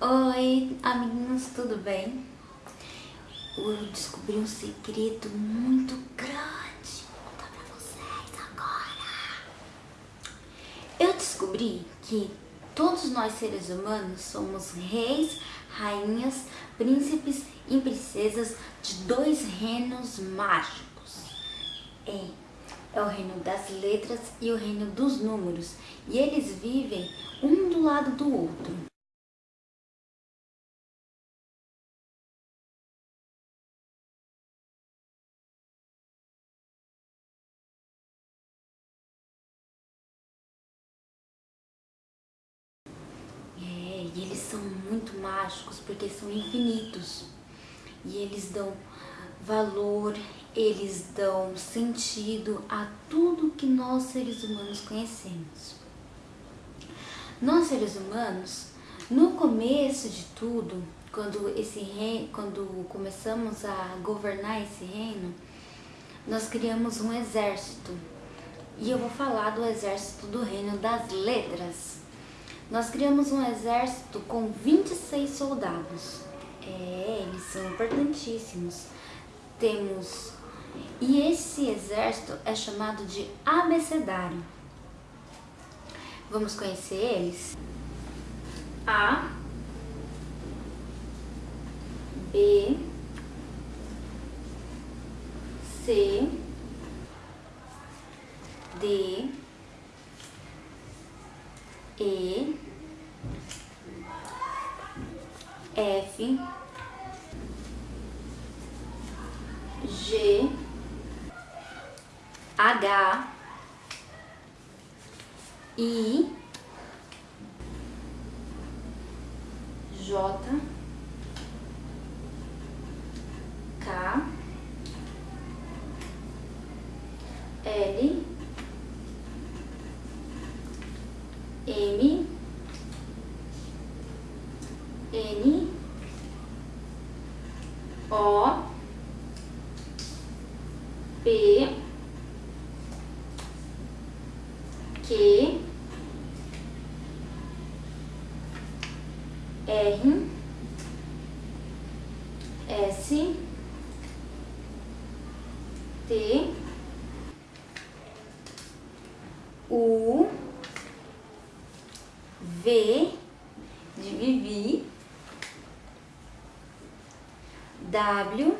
Oi, amiguinhos, tudo bem? Eu descobri um segredo muito grande. Vou contar pra vocês agora. Eu descobri que todos nós seres humanos somos reis, rainhas, príncipes e princesas de dois reinos mágicos. É, é o reino das letras e o reino dos números. E eles vivem um do lado do outro. E eles são muito mágicos porque são infinitos. E eles dão valor, eles dão sentido a tudo que nós seres humanos conhecemos. Nós seres humanos, no começo de tudo, quando esse reino, quando começamos a governar esse reino, nós criamos um exército. E eu vou falar do exército do reino das letras. Nós criamos um exército com 26 soldados. É, eles são importantíssimos. Temos... E esse exército é chamado de abecedário. Vamos conhecer eles? A B C D e, F, G, H, I, J, O, P, Q, R, S, T, U, V de Vivi, W,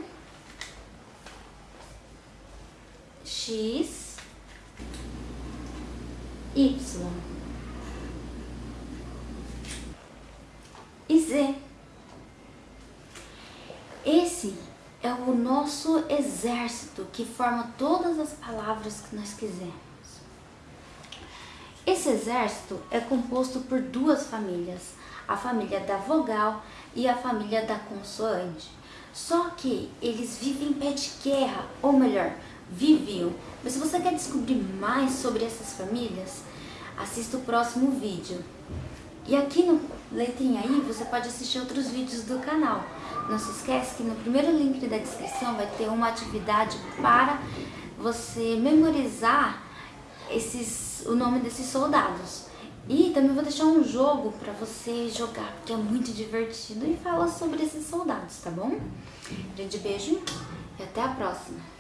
X, Y e Z. Esse é o nosso exército que forma todas as palavras que nós quisermos. Esse exército é composto por duas famílias, a família da vogal e a família da consoante. Só que eles vivem em pé de guerra, ou melhor, viviam. Mas se você quer descobrir mais sobre essas famílias, assista o próximo vídeo. E aqui no letrinha aí você pode assistir outros vídeos do canal. Não se esquece que no primeiro link da descrição vai ter uma atividade para você memorizar esses, o nome desses soldados. E também vou deixar um jogo para você jogar, porque é muito divertido e fala sobre esses soldados, tá bom? Grande beijo e até a próxima!